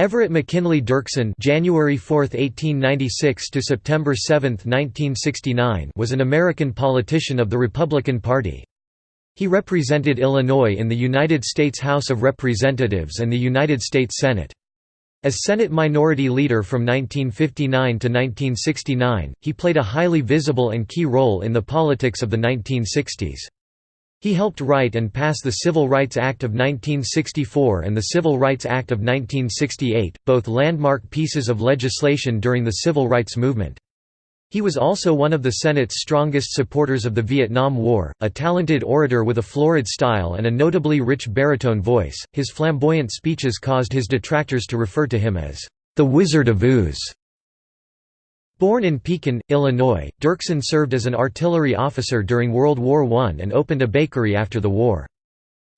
Everett McKinley Dirksen January 4, 1896 to September 7, 1969 was an American politician of the Republican Party. He represented Illinois in the United States House of Representatives and the United States Senate. As Senate Minority Leader from 1959 to 1969, he played a highly visible and key role in the politics of the 1960s. He helped write and pass the Civil Rights Act of 1964 and the Civil Rights Act of 1968, both landmark pieces of legislation during the civil rights movement. He was also one of the Senate's strongest supporters of the Vietnam War, a talented orator with a florid style and a notably rich baritone voice. His flamboyant speeches caused his detractors to refer to him as the Wizard of Ooze. Born in Pekin, Illinois, Dirksen served as an artillery officer during World War I and opened a bakery after the war.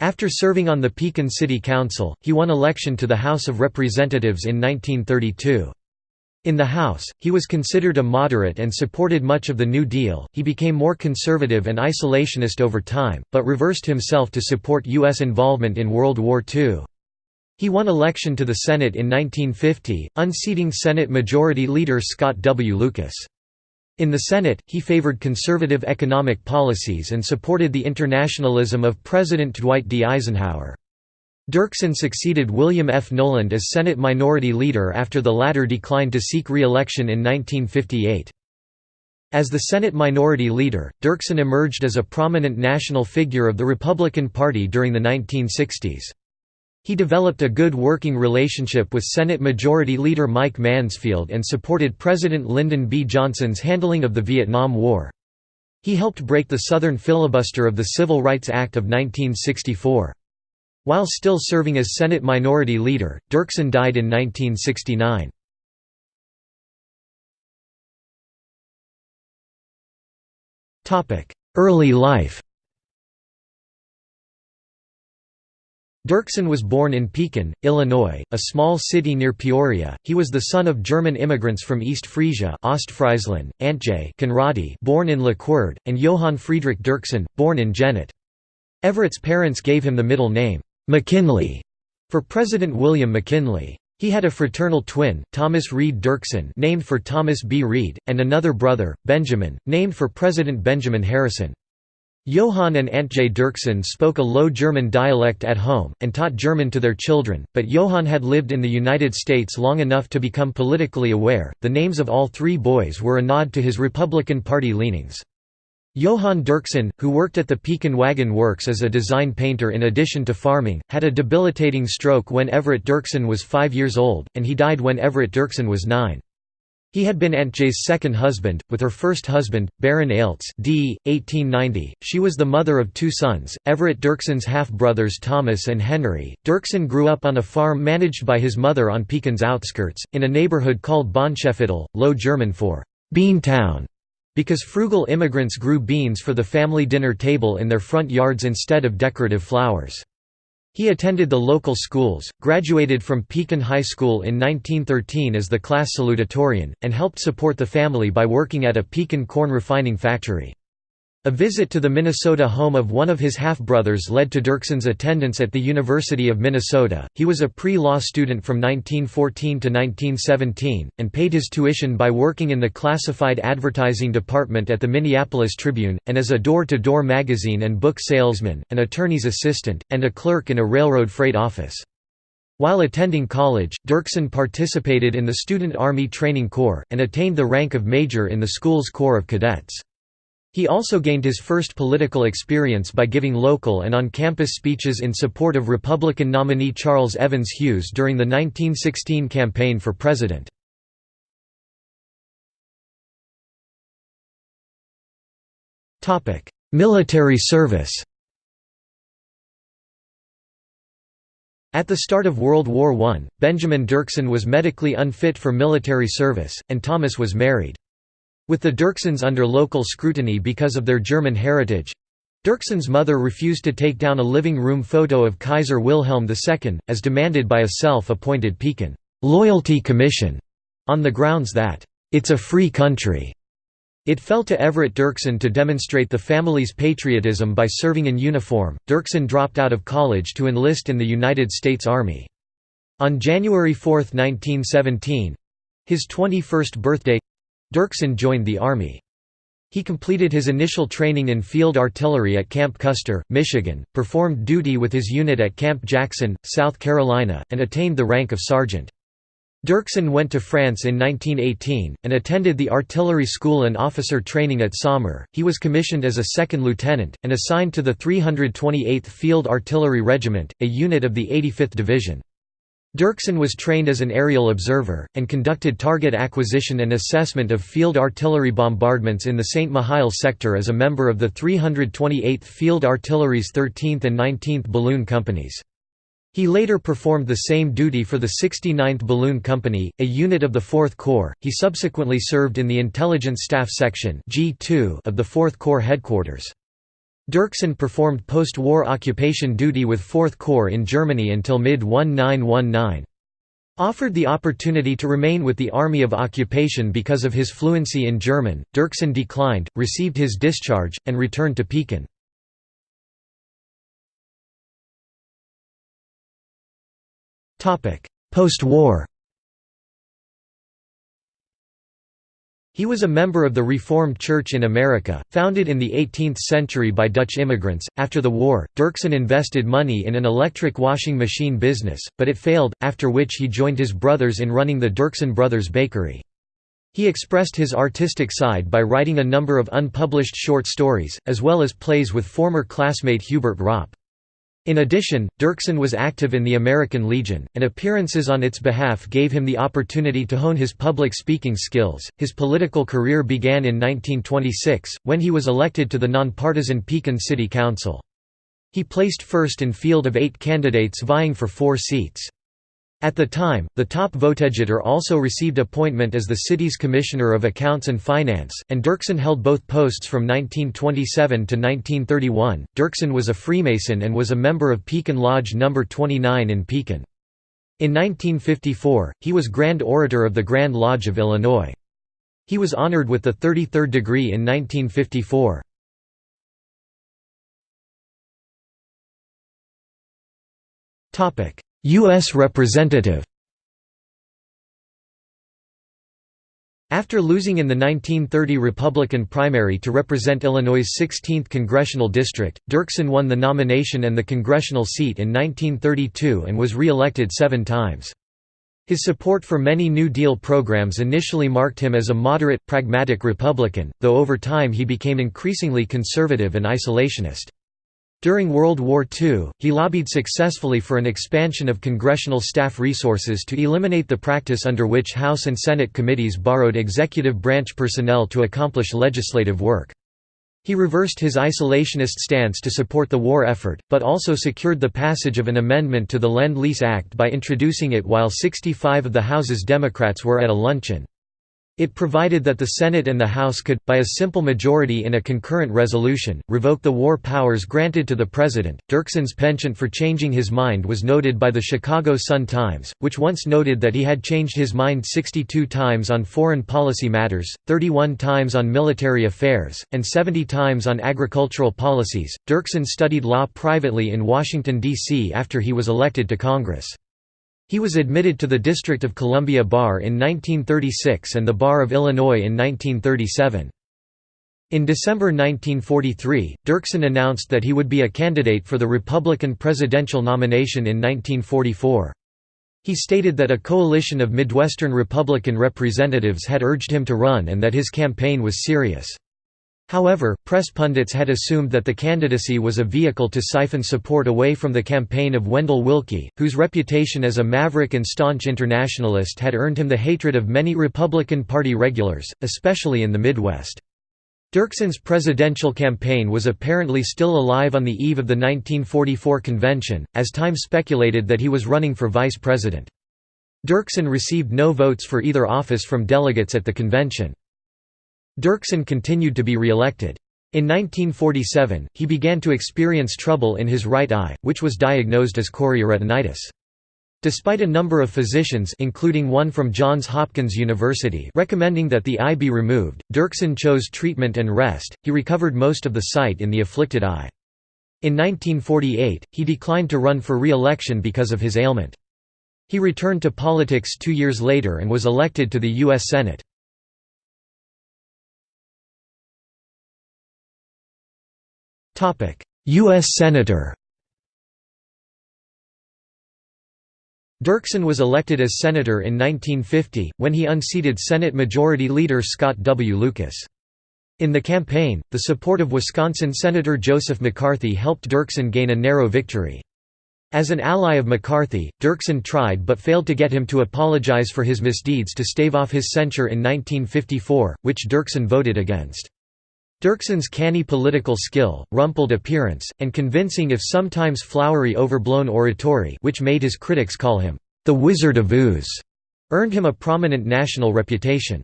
After serving on the Pekin City Council, he won election to the House of Representatives in 1932. In the House, he was considered a moderate and supported much of the New Deal. He became more conservative and isolationist over time, but reversed himself to support U.S. involvement in World War II. He won election to the Senate in 1950, unseating Senate Majority Leader Scott W. Lucas. In the Senate, he favored conservative economic policies and supported the internationalism of President Dwight D. Eisenhower. Dirksen succeeded William F. Knowland as Senate Minority Leader after the latter declined to seek re-election in 1958. As the Senate Minority Leader, Dirksen emerged as a prominent national figure of the Republican Party during the 1960s. He developed a good working relationship with Senate Majority Leader Mike Mansfield and supported President Lyndon B. Johnson's handling of the Vietnam War. He helped break the Southern filibuster of the Civil Rights Act of 1964. While still serving as Senate Minority Leader, Dirksen died in 1969. Early life Dirksen was born in Pekin, Illinois, a small city near Peoria. He was the son of German immigrants from East Frisia, Ostfriesland, Antje born in Loquard, and Johann Friedrich Dirksen, born in Jennelt. Everett's parents gave him the middle name McKinley for President William McKinley. He had a fraternal twin, Thomas Reed Dirksen, named for Thomas B. Reed, and another brother, Benjamin, named for President Benjamin Harrison. Johann and Antje Dirksen spoke a Low German dialect at home, and taught German to their children, but Johann had lived in the United States long enough to become politically aware. The names of all three boys were a nod to his Republican Party leanings. Johann Dirksen, who worked at the Pekin Wagon Works as a design painter in addition to farming, had a debilitating stroke when Everett Dirksen was five years old, and he died when Everett Dirksen was nine. He had been Aunt Antje's second husband, with her first husband, Baron Aelts d. 1890. She was the mother of two sons, Everett Dirksen's half-brothers Thomas and Henry. Dirksen grew up on a farm managed by his mother on Pekin's outskirts, in a neighborhood called Bonscheviertel, Low German for «Bean Town», because frugal immigrants grew beans for the family dinner table in their front yards instead of decorative flowers. He attended the local schools, graduated from Pekin High School in 1913 as the class salutatorian, and helped support the family by working at a Pekin corn refining factory. A visit to the Minnesota home of one of his half-brothers led to Dirksen's attendance at the University of Minnesota. He was a pre-law student from 1914 to 1917, and paid his tuition by working in the classified advertising department at the Minneapolis Tribune, and as a door-to-door -door magazine and book salesman, an attorney's assistant, and a clerk in a railroad freight office. While attending college, Dirksen participated in the Student Army Training Corps, and attained the rank of major in the school's Corps of Cadets. He also gained his first political experience by giving local and on-campus speeches in support of Republican nominee Charles Evans Hughes during the 1916 campaign for president. Military service At the start of World War I, Benjamin Dirksen was medically unfit for military service, and Thomas was married. With the Dirksens under local scrutiny because of their German heritage, Dirksen's mother refused to take down a living room photo of Kaiser Wilhelm II, as demanded by a self-appointed Pekin loyalty commission, on the grounds that, "...it's a free country." It fell to Everett Dirksen to demonstrate the family's patriotism by serving in uniform. Dirksen dropped out of college to enlist in the United States Army. On January 4, 1917—his 21st birthday—Dirksen joined the Army. He completed his initial training in field artillery at Camp Custer, Michigan, performed duty with his unit at Camp Jackson, South Carolina, and attained the rank of sergeant. Dirksen went to France in 1918, and attended the artillery school and officer training at Saumur. He was commissioned as a second lieutenant, and assigned to the 328th Field Artillery Regiment, a unit of the 85th Division. Dirksen was trained as an aerial observer, and conducted target acquisition and assessment of field artillery bombardments in the St. Mihiel sector as a member of the 328th Field Artillery's 13th and 19th Balloon Companies. He later performed the same duty for the 69th Balloon Company, a unit of the 4th Corps. He subsequently served in the Intelligence Staff Section of the 4th Corps headquarters. Dirksen performed post-war occupation duty with 4th Corps in Germany until mid-1919. Offered the opportunity to remain with the Army of Occupation because of his fluency in German, Dirksen declined, received his discharge, and returned to Pekin. Post-war He was a member of the Reformed Church in America, founded in the 18th century by Dutch immigrants. After the war, Dirksen invested money in an electric washing machine business, but it failed, after which he joined his brothers in running the Dirksen Brothers Bakery. He expressed his artistic side by writing a number of unpublished short stories, as well as plays with former classmate Hubert Ropp. In addition, Dirksen was active in the American Legion, and appearances on its behalf gave him the opportunity to hone his public speaking skills. His political career began in 1926, when he was elected to the nonpartisan Pekin City Council. He placed first in field of eight candidates vying for four seats. At the time, the top votegetter also received appointment as the city's Commissioner of Accounts and Finance, and Dirksen held both posts from 1927 to 1931. Dirksen was a Freemason and was a member of Pekin Lodge No. 29 in Pekin. In 1954, he was Grand Orator of the Grand Lodge of Illinois. He was honored with the 33rd degree in 1954. Topic: U.S. Representative After losing in the 1930 Republican primary to represent Illinois' 16th congressional district, Dirksen won the nomination and the congressional seat in 1932 and was re-elected seven times. His support for many New Deal programs initially marked him as a moderate, pragmatic Republican, though over time he became increasingly conservative and isolationist. During World War II, he lobbied successfully for an expansion of congressional staff resources to eliminate the practice under which House and Senate committees borrowed executive branch personnel to accomplish legislative work. He reversed his isolationist stance to support the war effort, but also secured the passage of an amendment to the Lend-Lease Act by introducing it while 65 of the House's Democrats were at a luncheon. It provided that the Senate and the House could, by a simple majority in a concurrent resolution, revoke the war powers granted to the President. Dirksen's penchant for changing his mind was noted by the Chicago Sun-Times, which once noted that he had changed his mind 62 times on foreign policy matters, 31 times on military affairs, and 70 times on agricultural policies. Dirksen studied law privately in Washington, D.C. after he was elected to Congress. He was admitted to the District of Columbia Bar in 1936 and the Bar of Illinois in 1937. In December 1943, Dirksen announced that he would be a candidate for the Republican presidential nomination in 1944. He stated that a coalition of Midwestern Republican representatives had urged him to run and that his campaign was serious. However, press pundits had assumed that the candidacy was a vehicle to siphon support away from the campaign of Wendell Willkie, whose reputation as a maverick and staunch internationalist had earned him the hatred of many Republican Party regulars, especially in the Midwest. Dirksen's presidential campaign was apparently still alive on the eve of the 1944 convention, as Time speculated that he was running for vice president. Dirksen received no votes for either office from delegates at the convention. Dirksen continued to be re-elected. In 1947, he began to experience trouble in his right eye, which was diagnosed as chorioretinitis. Despite a number of physicians including one from Johns Hopkins University recommending that the eye be removed, Dirksen chose treatment and rest, he recovered most of the sight in the afflicted eye. In 1948, he declined to run for re-election because of his ailment. He returned to politics two years later and was elected to the U.S. Senate. U.S. Senator Dirksen was elected as senator in 1950, when he unseated Senate Majority Leader Scott W. Lucas. In the campaign, the support of Wisconsin Senator Joseph McCarthy helped Dirksen gain a narrow victory. As an ally of McCarthy, Dirksen tried but failed to get him to apologize for his misdeeds to stave off his censure in 1954, which Dirksen voted against. Dirksen's canny political skill, rumpled appearance, and convincing if sometimes flowery overblown oratory which made his critics call him, "...the Wizard of Ooze", earned him a prominent national reputation.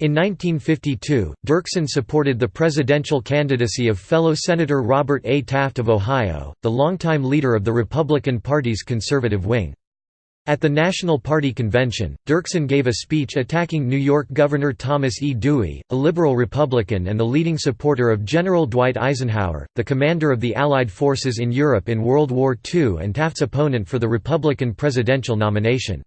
In 1952, Dirksen supported the presidential candidacy of fellow Senator Robert A. Taft of Ohio, the longtime leader of the Republican Party's conservative wing. At the National Party convention, Dirksen gave a speech attacking New York Governor Thomas E. Dewey, a liberal Republican and the leading supporter of General Dwight Eisenhower, the commander of the Allied forces in Europe in World War II and Taft's opponent for the Republican presidential nomination.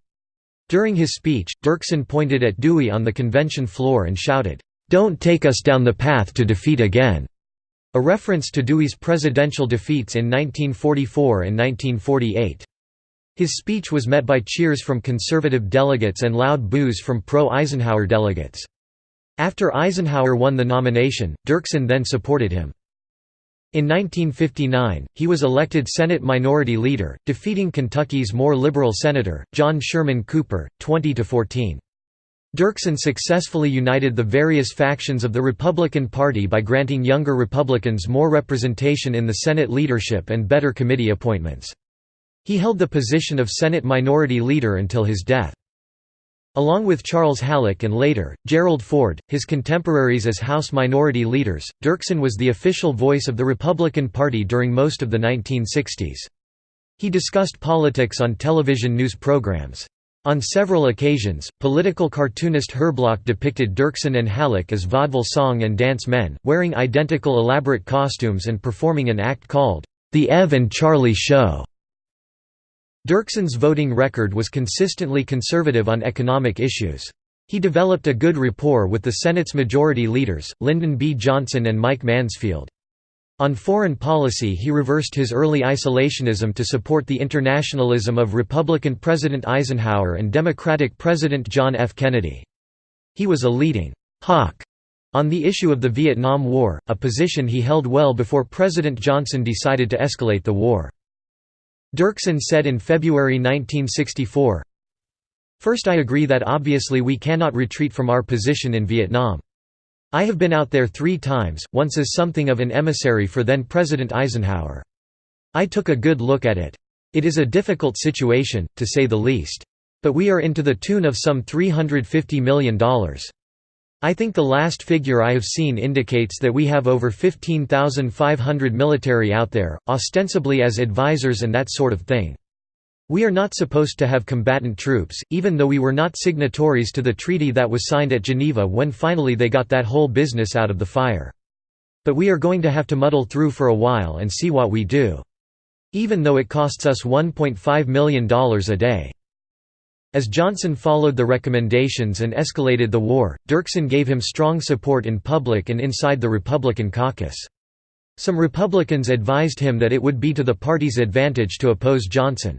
During his speech, Dirksen pointed at Dewey on the convention floor and shouted, "'Don't take us down the path to defeat again'", a reference to Dewey's presidential defeats in 1944 and 1948. His speech was met by cheers from conservative delegates and loud boos from pro-Eisenhower delegates. After Eisenhower won the nomination, Dirksen then supported him. In 1959, he was elected Senate Minority Leader, defeating Kentucky's more liberal Senator, John Sherman Cooper, 20–14. Dirksen successfully united the various factions of the Republican Party by granting younger Republicans more representation in the Senate leadership and better committee appointments. He held the position of Senate Minority Leader until his death. Along with Charles Halleck and later, Gerald Ford, his contemporaries as House Minority Leaders, Dirksen was the official voice of the Republican Party during most of the 1960s. He discussed politics on television news programs. On several occasions, political cartoonist Herblock depicted Dirksen and Halleck as vaudeville song and dance men, wearing identical elaborate costumes and performing an act called, "'The Ev and Charlie Show'. Dirksen's voting record was consistently conservative on economic issues. He developed a good rapport with the Senate's majority leaders, Lyndon B. Johnson and Mike Mansfield. On foreign policy he reversed his early isolationism to support the internationalism of Republican President Eisenhower and Democratic President John F. Kennedy. He was a leading «hawk» on the issue of the Vietnam War, a position he held well before President Johnson decided to escalate the war. Dirksen said in February 1964, First I agree that obviously we cannot retreat from our position in Vietnam. I have been out there three times, once as something of an emissary for then President Eisenhower. I took a good look at it. It is a difficult situation, to say the least. But we are into the tune of some $350 million. I think the last figure I have seen indicates that we have over 15,500 military out there, ostensibly as advisors and that sort of thing. We are not supposed to have combatant troops, even though we were not signatories to the treaty that was signed at Geneva when finally they got that whole business out of the fire. But we are going to have to muddle through for a while and see what we do. Even though it costs us $1.5 million a day. As Johnson followed the recommendations and escalated the war, Dirksen gave him strong support in public and inside the Republican caucus. Some Republicans advised him that it would be to the party's advantage to oppose Johnson.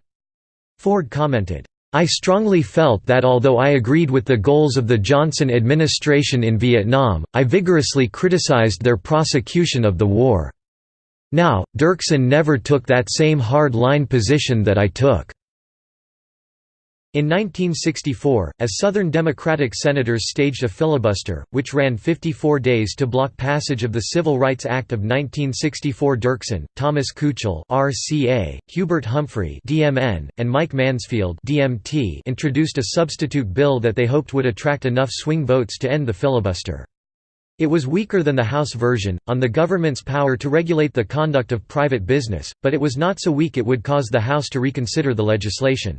Ford commented, I strongly felt that although I agreed with the goals of the Johnson administration in Vietnam, I vigorously criticized their prosecution of the war. Now, Dirksen never took that same hard-line position that I took. In 1964, as Southern Democratic senators staged a filibuster, which ran 54 days to block passage of the Civil Rights Act of 1964 Dirksen, Thomas Kuchel RCA, Hubert Humphrey DMN, and Mike Mansfield DMT introduced a substitute bill that they hoped would attract enough swing votes to end the filibuster. It was weaker than the House version, on the government's power to regulate the conduct of private business, but it was not so weak it would cause the House to reconsider the legislation.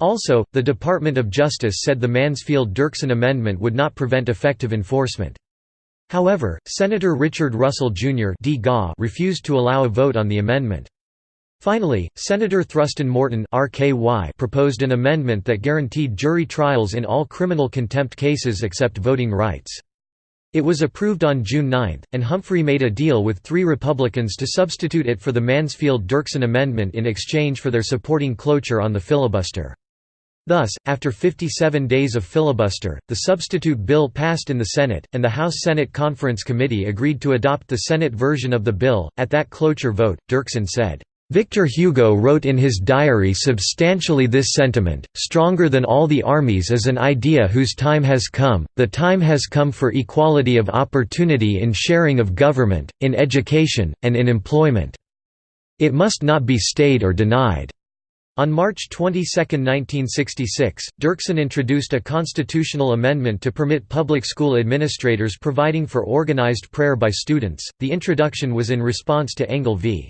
Also, the Department of Justice said the Mansfield-Dirksen amendment would not prevent effective enforcement. However, Senator Richard Russell, Jr. refused to allow a vote on the amendment. Finally, Senator Thruston Morton proposed an amendment that guaranteed jury trials in all criminal contempt cases except voting rights. It was approved on June 9, and Humphrey made a deal with three Republicans to substitute it for the Mansfield-Dirksen Amendment in exchange for their supporting cloture on the filibuster. Thus, after 57 days of filibuster, the substitute bill passed in the Senate, and the House-Senate Conference Committee agreed to adopt the Senate version of the bill. At that cloture vote, Dirksen said, Victor Hugo wrote in his diary substantially this sentiment, stronger than all the armies is an idea whose time has come, the time has come for equality of opportunity in sharing of government, in education, and in employment. It must not be stayed or denied. On March 22, 1966, Dirksen introduced a constitutional amendment to permit public school administrators providing for organized prayer by students. The introduction was in response to Engel v.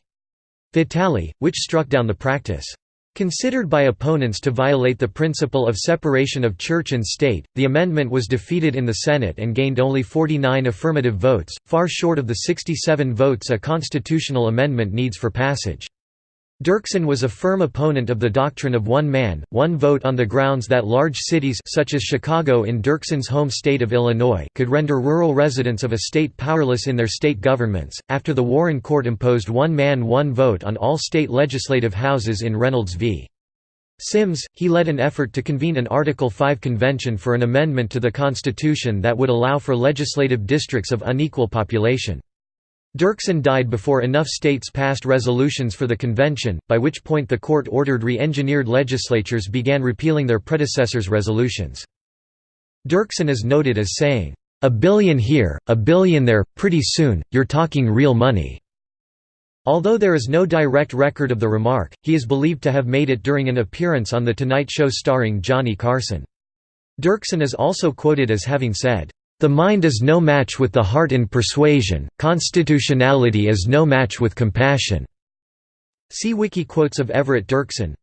Vitale, which struck down the practice. Considered by opponents to violate the principle of separation of church and state, the amendment was defeated in the Senate and gained only 49 affirmative votes, far short of the 67 votes a constitutional amendment needs for passage. Dirksen was a firm opponent of the doctrine of one man, one vote on the grounds that large cities such as Chicago in Dirksen's home state of Illinois could render rural residents of a state powerless in their state governments. After the Warren Court imposed one man one vote on all state legislative houses in Reynolds v. Sims, he led an effort to convene an Article 5 convention for an amendment to the Constitution that would allow for legislative districts of unequal population. Dirksen died before enough states passed resolutions for the convention, by which point the court ordered re-engineered legislatures began repealing their predecessors' resolutions. Dirksen is noted as saying, "...a billion here, a billion there, pretty soon, you're talking real money." Although there is no direct record of the remark, he is believed to have made it during an appearance on The Tonight Show starring Johnny Carson. Dirksen is also quoted as having said, the mind is no match with the heart in persuasion, constitutionality is no match with compassion." See wiki quotes of Everett Dirksen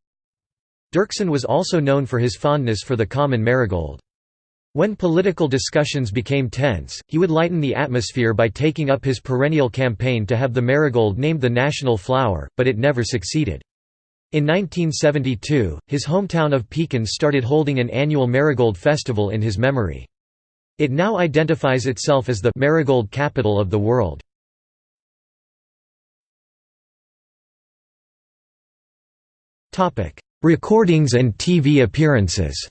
Dirksen was also known for his fondness for the common marigold. When political discussions became tense, he would lighten the atmosphere by taking up his perennial campaign to have the marigold named the national flower, but it never succeeded. In 1972, his hometown of Pekin started holding an annual marigold festival in his memory. It now identifies itself as the «marigold capital of the world». Recordings and TV appearances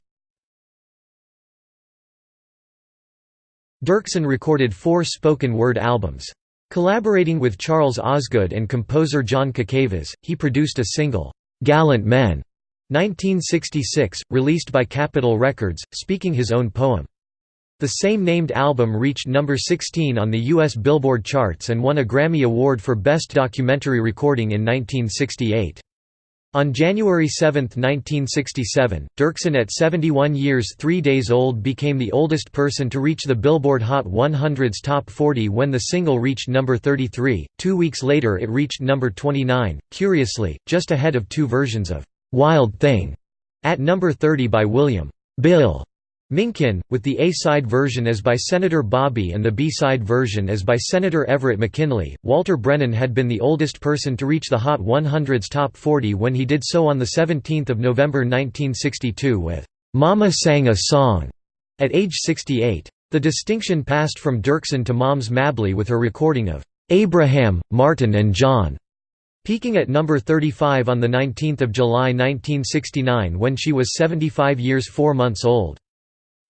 Dirksen recorded four spoken word albums. Collaborating with Charles Osgood and composer John Cacavas, he produced a single, "'Gallant Men' 1966, released by Capitol Records, speaking his own poem. The same-named album reached number 16 on the U.S. Billboard charts and won a Grammy Award for Best Documentary Recording in 1968. On January 7, 1967, Dirksen at 71 years 3 days old became the oldest person to reach the Billboard Hot 100's Top 40 when the single reached number 33. Two weeks later it reached number 29, curiously, just ahead of two versions of "'Wild Thing' at number 30 by William Bill Minkin, with the A-side version as by Senator Bobby and the B-side version as by Senator Everett McKinley. Walter Brennan had been the oldest person to reach the Hot 100's top 40 when he did so on 17 November 1962 with "'Mama Sang a Song' at age 68. The distinction passed from Dirksen to Moms Mabley with her recording of "'Abraham, Martin and John' peaking at number 35 on 19 July 1969 when she was 75 years 4 months old.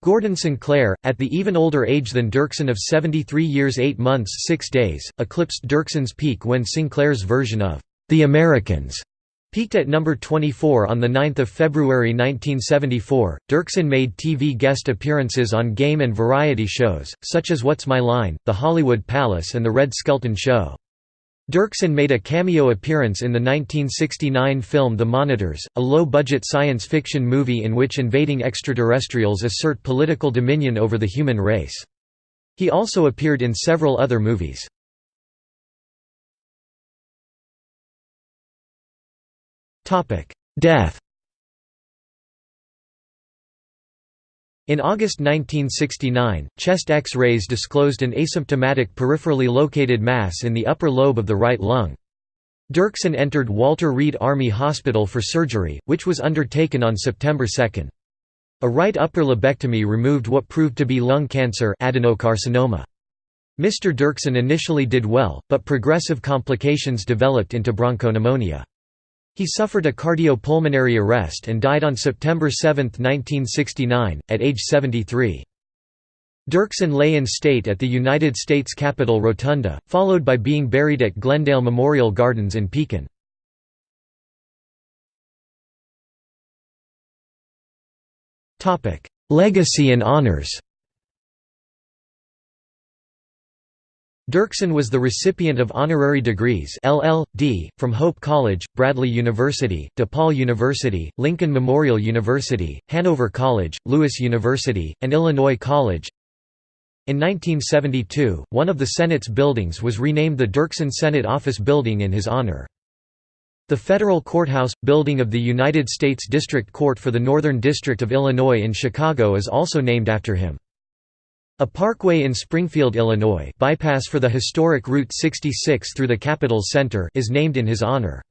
Gordon Sinclair, at the even older age than Dirksen of 73 years 8 months 6 days, eclipsed Dirksen's peak when Sinclair's version of The Americans peaked at number 24 on 9 February 1974. Dirksen made TV guest appearances on game and variety shows, such as What's My Line, The Hollywood Palace and The Red Skelton Show. Dirksen made a cameo appearance in the 1969 film The Monitors, a low-budget science fiction movie in which invading extraterrestrials assert political dominion over the human race. He also appeared in several other movies. Death In August 1969, chest X-rays disclosed an asymptomatic peripherally located mass in the upper lobe of the right lung. Dirksen entered Walter Reed Army Hospital for surgery, which was undertaken on September 2. A right upper lobectomy removed what proved to be lung cancer adenocarcinoma. Mr. Dirksen initially did well, but progressive complications developed into bronchopneumonia. He suffered a cardiopulmonary arrest and died on September 7, 1969, at age 73. Dirksen lay in state at the United States Capitol Rotunda, followed by being buried at Glendale Memorial Gardens in Pekin. Legacy and honors Dirksen was the recipient of honorary degrees LL.D. from Hope College, Bradley University, DePaul University, Lincoln Memorial University, Hanover College, Lewis University, and Illinois College. In 1972, one of the Senate's buildings was renamed the Dirksen Senate Office Building in his honor. The Federal Courthouse, building of the United States District Court for the Northern District of Illinois in Chicago is also named after him. A parkway in Springfield, Illinois bypass for the historic Route 66 through the Capitol's center is named in his honor.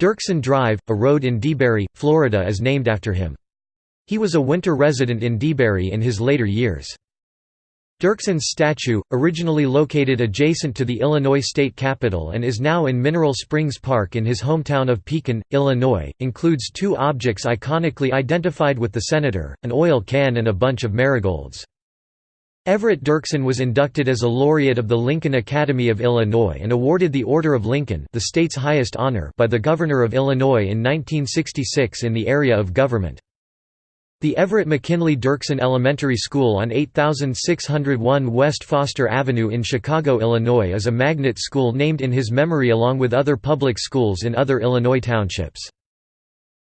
Dirksen Drive, a road in DeBary, Florida is named after him. He was a winter resident in DeBary in his later years. Dirksen's statue, originally located adjacent to the Illinois state capitol and is now in Mineral Springs Park in his hometown of Pekin, Illinois, includes two objects iconically identified with the senator, an oil can and a bunch of marigolds. Everett Dirksen was inducted as a laureate of the Lincoln Academy of Illinois and awarded the Order of Lincoln the state's highest honor by the Governor of Illinois in 1966 in the area of government. The Everett McKinley Dirksen Elementary School on 8601 West Foster Avenue in Chicago, Illinois is a magnet school named in his memory along with other public schools in other Illinois townships.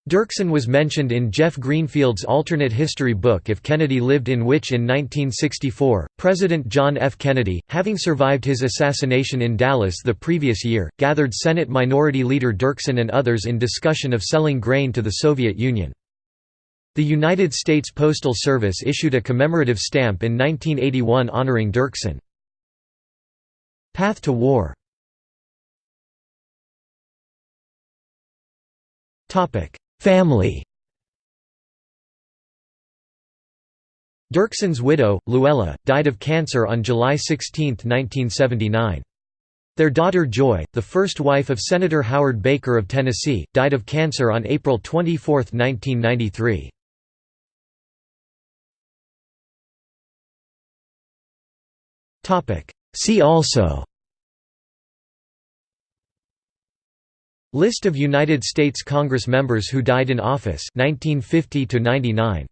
Dirksen was mentioned in Jeff Greenfield's alternate history book If Kennedy Lived in which in 1964, President John F. Kennedy, having survived his assassination in Dallas the previous year, gathered Senate Minority Leader Dirksen and others in discussion of selling grain to the Soviet Union. The United States Postal Service issued a commemorative stamp in 1981 honoring Dirksen. Path to War Family Dirksen's widow, Luella, died of cancer on July 16, 1979. Their daughter Joy, the first wife of Senator Howard Baker of Tennessee, died of cancer on April 24, 1993. See also List of United States Congress members who died in office 1950 to 99